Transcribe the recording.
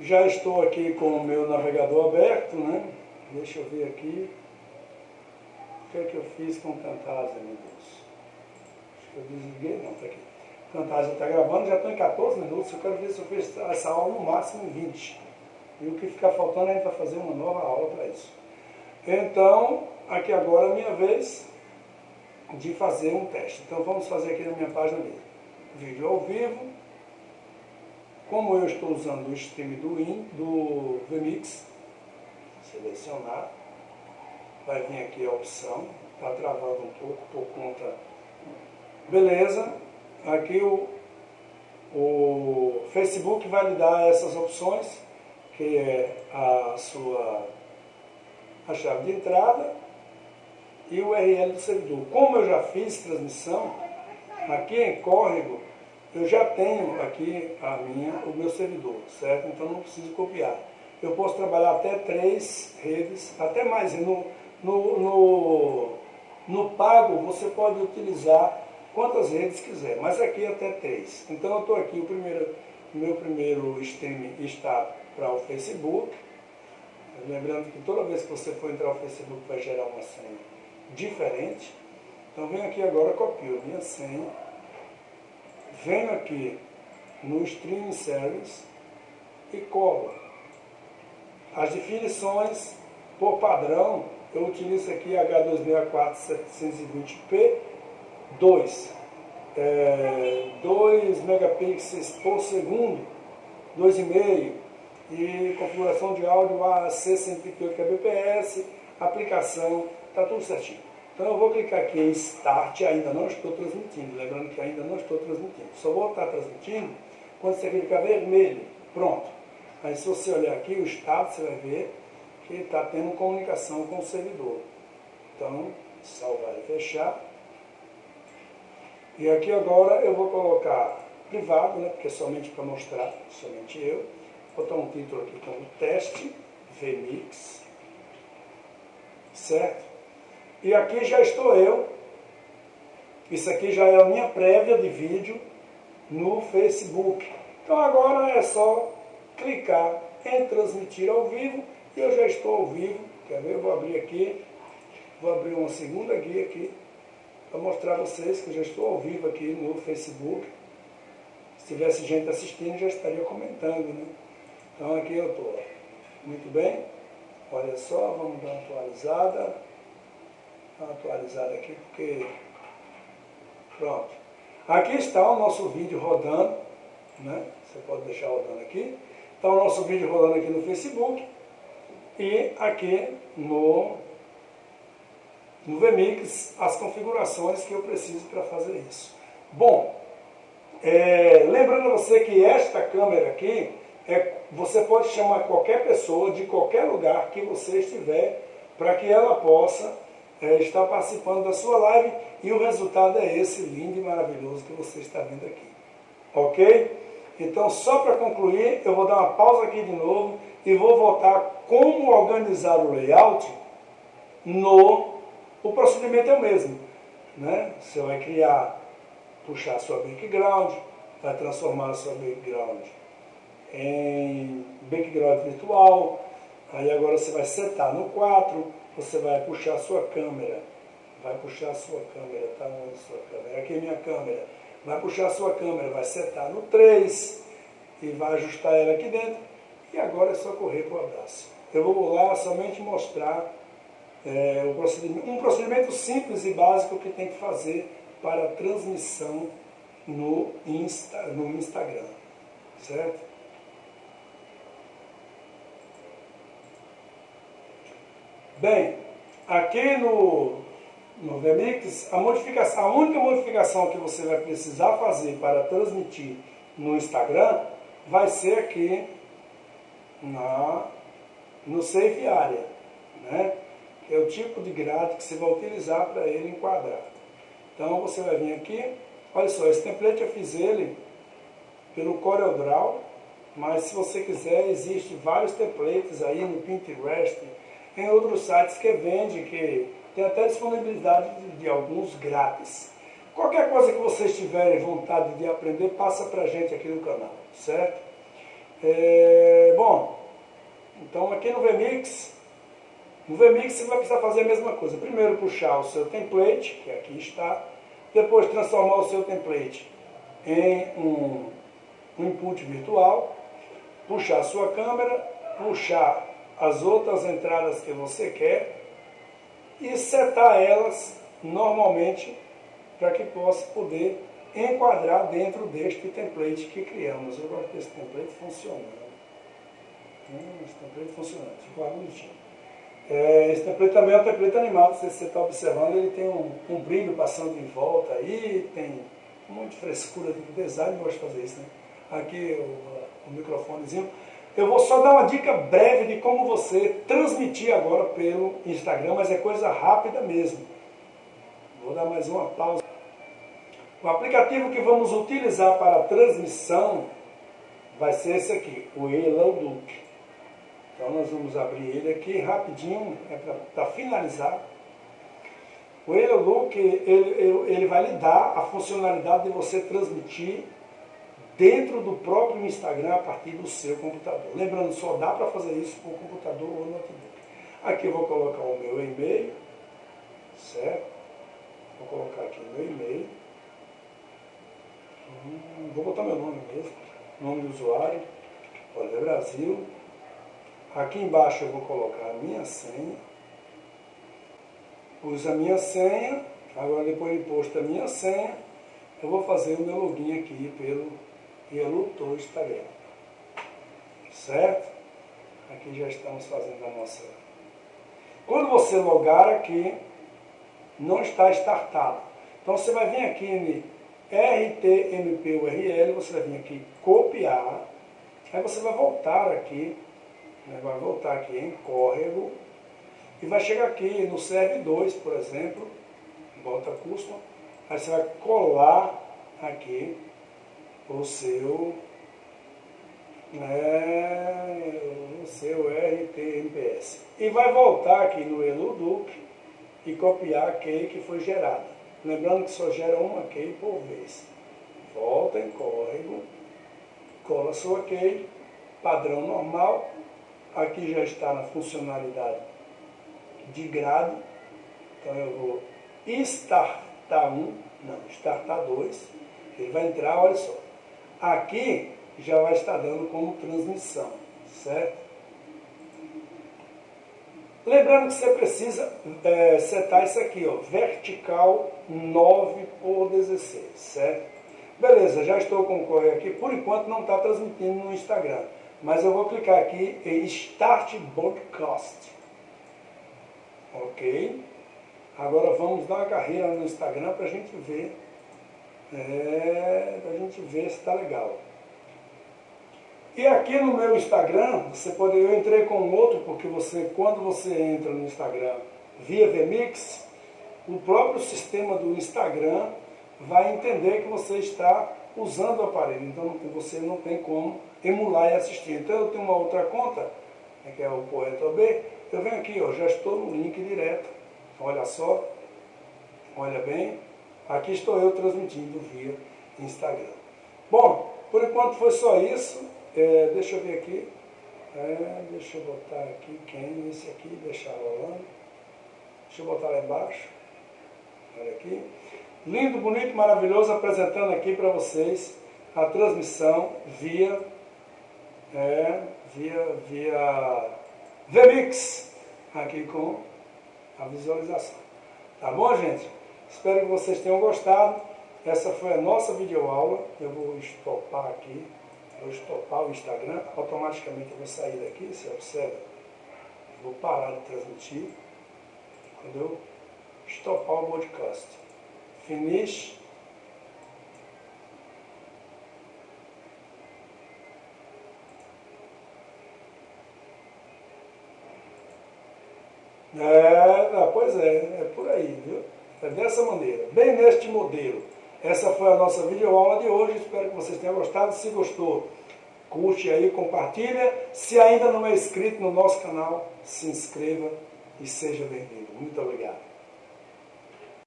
Já estou aqui com o meu navegador aberto, né? Deixa eu ver aqui. O que é que eu fiz com o Camtasia, meu Deus? Acho que eu desliguei, não, está aqui. O Camtasia está gravando, já estou em 14 minutos. Eu quero ver se eu fiz essa aula no máximo em 20. E o que ficar faltando a gente vai fazer uma nova aula para isso. Então, aqui agora é a minha vez de fazer um teste. Então vamos fazer aqui na minha página mesmo. Vídeo ao vivo. Como eu estou usando o stream do, in, do VMix, selecionar, vai vir aqui a opção, está travando um pouco por conta. Beleza, aqui o, o Facebook vai lhe dar essas opções, que é a sua a chave de entrada e o URL do servidor. Como eu já fiz transmissão, aqui em córrego, eu já tenho aqui a minha, o meu servidor, certo? Então não preciso copiar. Eu posso trabalhar até três redes, até mais. No, no, no, no pago você pode utilizar quantas redes quiser, mas aqui até três. Então eu estou aqui, o primeiro, meu primeiro stream está para o Facebook. Lembrando que toda vez que você for entrar no Facebook vai gerar uma senha diferente. Então venho aqui agora, copio minha senha, venho aqui no Stream Service e colo. As definições, por padrão, eu utilizo aqui H264-720p 2. É, 2 megapixels por segundo, 2,5 e configuração de áudio AAC 128 kbps, aplicação está tudo certinho. Então eu vou clicar aqui em Start, ainda não estou transmitindo, lembrando que ainda não estou transmitindo. Só vou estar transmitindo quando você clicar vermelho, pronto. Aí se você olhar aqui o estado, você vai ver que está tendo comunicação com o servidor. Então, salvar e fechar. E aqui agora eu vou colocar privado, né, porque é somente para mostrar, somente eu. Vou botar um título aqui como teste, VMix, certo? E aqui já estou eu. Isso aqui já é a minha prévia de vídeo no Facebook. Então agora é só clicar em transmitir ao vivo e eu já estou ao vivo. Quer ver? Eu vou abrir aqui, vou abrir uma segunda guia aqui para mostrar a vocês que eu já estou ao vivo aqui no Facebook. Se tivesse gente assistindo, já estaria comentando, né? Então aqui eu estou. Muito bem. Olha só, vamos dar uma atualizada atualizar aqui, porque... Pronto. Aqui está o nosso vídeo rodando, né? Você pode deixar rodando aqui. Está o nosso vídeo rodando aqui no Facebook e aqui no, no VMix as configurações que eu preciso para fazer isso. Bom, é, lembrando você que esta câmera aqui, é, você pode chamar qualquer pessoa de qualquer lugar que você estiver para que ela possa é, está participando da sua live e o resultado é esse lindo e maravilhoso que você está vendo aqui. Ok? Então, só para concluir, eu vou dar uma pausa aqui de novo e vou voltar como organizar o layout no... O procedimento é o mesmo. Né? Você vai criar, puxar a sua background, vai transformar a sua background em background virtual, aí agora você vai setar no 4, você vai puxar a sua câmera, vai puxar a sua câmera, tá onde sua câmera? Aqui é minha câmera. Vai puxar a sua câmera, vai setar no 3 e vai ajustar ela aqui dentro. E agora é só correr para o abraço. Eu vou lá somente mostrar é, o procedimento, um procedimento simples e básico que tem que fazer para a transmissão no, Insta, no Instagram. Certo? Bem, aqui no, no VMix, a, modificação, a única modificação que você vai precisar fazer para transmitir no Instagram vai ser aqui na, no Save Area, né? que é o tipo de grade que você vai utilizar para ele enquadrar. Então você vai vir aqui, olha só, esse template eu fiz ele pelo CorelDRAW, mas se você quiser, existe vários templates aí no Pinterest, tem outros sites que vende, que tem até disponibilidade de, de alguns grátis. Qualquer coisa que vocês tiverem vontade de aprender, passa para a gente aqui no canal, certo? É, bom, então aqui no VMix, no VMix você vai precisar fazer a mesma coisa. Primeiro puxar o seu template, que aqui está, depois transformar o seu template em um, um input virtual, puxar a sua câmera, puxar as outras entradas que você quer e setar elas normalmente para que possa poder enquadrar dentro deste template que criamos. Eu gosto desse template funcionando. Hum, esse template funcionando, ficou bonitinho. É, esse template também é um template animado, se você está observando, ele tem um, um, brilho passando em volta aí, tem muita frescura de design, eu gosto de fazer isso, né? Aqui o, o microfonezinho. Eu vou só dar uma dica breve de como você transmitir agora pelo Instagram, mas é coisa rápida mesmo. Vou dar mais uma pausa. O aplicativo que vamos utilizar para transmissão vai ser esse aqui, o Eloduc. Então nós vamos abrir ele aqui rapidinho, é para finalizar. O Eloduc, ele, ele, ele vai lhe dar a funcionalidade de você transmitir dentro do próprio Instagram a partir do seu computador. Lembrando, só dá para fazer isso por computador ou notebook. Aqui eu vou colocar o meu e-mail, certo? Vou colocar aqui o meu e-mail. Hum, vou botar meu nome mesmo, nome do usuário, Olha, Brasil. Aqui embaixo eu vou colocar a minha senha. Pus a minha senha, agora depois de posto a minha senha, eu vou fazer o meu login aqui pelo Yellow Instagram. Certo? Aqui já estamos fazendo a nossa... Quando você logar aqui, não está startado. Então você vai vir aqui em RTMP URL, você vai vir aqui copiar, aí você vai voltar aqui, né, vai voltar aqui em córrego, e vai chegar aqui no CR2, por exemplo, bota custom, aí você vai colar aqui o seu, né, o seu RTMPS. E vai voltar aqui no Eluduc e copiar a key que foi gerada. Lembrando que só gera uma key por vez. Volta em córrego, cola sua key, padrão normal. Aqui já está na funcionalidade de grade. Então eu vou startar um, não, startar dois. Ele vai entrar, olha só. Aqui já vai estar dando como transmissão, certo? Lembrando que você precisa é, setar isso aqui, ó, vertical 9 por 16, certo? Beleza, já estou com o correio aqui. Por enquanto não está transmitindo no Instagram. Mas eu vou clicar aqui em Start Broadcast. Ok? Agora vamos dar uma carreira no Instagram para a gente ver. É, para a gente ver se está legal. E aqui no meu Instagram, você pode, eu entrei com outro, porque você, quando você entra no Instagram via VMix, o próprio sistema do Instagram vai entender que você está usando o aparelho. Então você não tem como emular e assistir. Então eu tenho uma outra conta, que é o Poeta B, eu venho aqui, ó, já estou no link direto. Olha só, olha bem, aqui estou eu transmitindo via Instagram. Bom, por enquanto foi só isso. É, deixa eu ver aqui. É, deixa eu botar aqui quem? Esse aqui, deixar rolando. Deixa eu botar lá embaixo. Olha aqui. Lindo, bonito, maravilhoso, apresentando aqui para vocês a transmissão via, é, via, via VMix, aqui com a visualização. Tá bom, gente? Espero que vocês tenham gostado. Essa foi a nossa videoaula. Eu vou estopar aqui eu estopar o Instagram, automaticamente eu vou sair daqui, você observa, vou parar de transmitir, quando eu estopar o podcast. Finish. É, pois é, é por aí, viu? É dessa maneira, bem neste modelo. Essa foi a nossa videoaula de hoje, espero que vocês tenham gostado. Se gostou, curte aí, compartilha. Se ainda não é inscrito no nosso canal, se inscreva e seja bem-vindo. Muito obrigado.